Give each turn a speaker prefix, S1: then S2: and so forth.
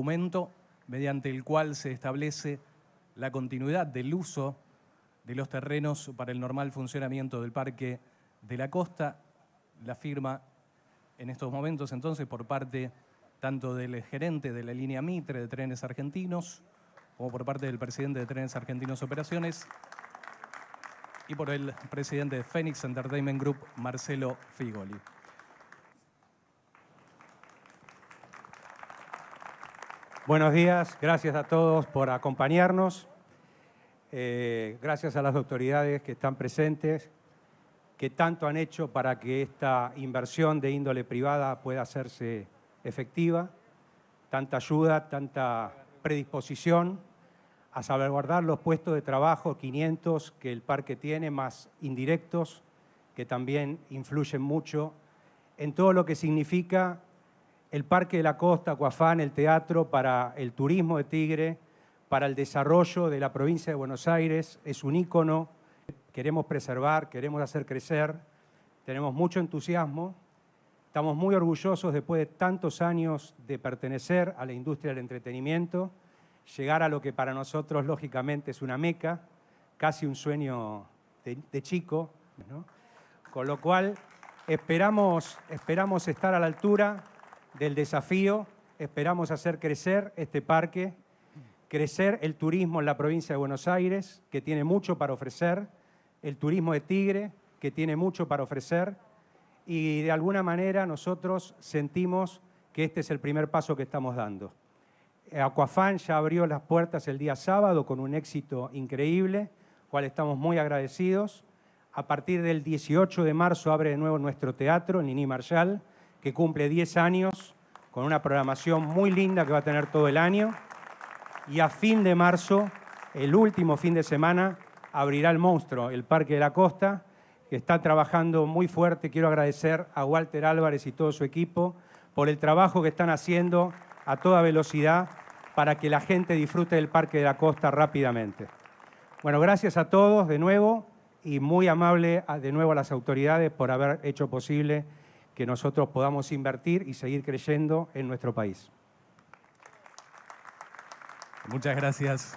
S1: documento mediante el cual se establece la continuidad del uso de los terrenos para el normal funcionamiento del Parque de la Costa. La firma en estos momentos entonces por parte tanto del gerente de la línea Mitre de Trenes Argentinos como por parte del presidente de Trenes Argentinos Operaciones y por el presidente de Phoenix Entertainment Group, Marcelo Figoli.
S2: Buenos días, gracias a todos por acompañarnos. Eh, gracias a las autoridades que están presentes, que tanto han hecho para que esta inversión de índole privada pueda hacerse efectiva. Tanta ayuda, tanta predisposición a salvaguardar los puestos de trabajo, 500 que el parque tiene, más indirectos, que también influyen mucho en todo lo que significa el Parque de la Costa, Coafán, el teatro para el turismo de Tigre, para el desarrollo de la provincia de Buenos Aires, es un ícono, queremos preservar, queremos hacer crecer, tenemos mucho entusiasmo, estamos muy orgullosos después de tantos años de pertenecer a la industria del entretenimiento, llegar a lo que para nosotros lógicamente es una meca, casi un sueño de, chico, con lo cual esperamos, esperamos estar a la altura del desafío, esperamos hacer crecer este parque, crecer el turismo en la provincia de Buenos Aires, que tiene mucho para ofrecer, el turismo de Tigre, que tiene mucho para ofrecer, y de alguna manera nosotros sentimos que este es el primer paso que estamos dando. Aquafan ya abrió las puertas el día sábado con un éxito increíble, cual estamos muy agradecidos. A partir del 18 de marzo abre de nuevo nuestro teatro, Nini Marshall, que cumple 10 años con una programación muy linda que va a tener todo el año. Y a fin de marzo, el último fin de semana, abrirá el monstruo, el Parque de la Costa, que está trabajando muy fuerte. Quiero agradecer a Walter Álvarez y todo su equipo por el trabajo que están haciendo a toda velocidad para que la gente disfrute del Parque de la Costa rápidamente. Bueno, gracias a todos de nuevo y muy amable de nuevo a las autoridades por haber hecho posible que nosotros podamos invertir y seguir creyendo en nuestro país.
S1: Muchas gracias.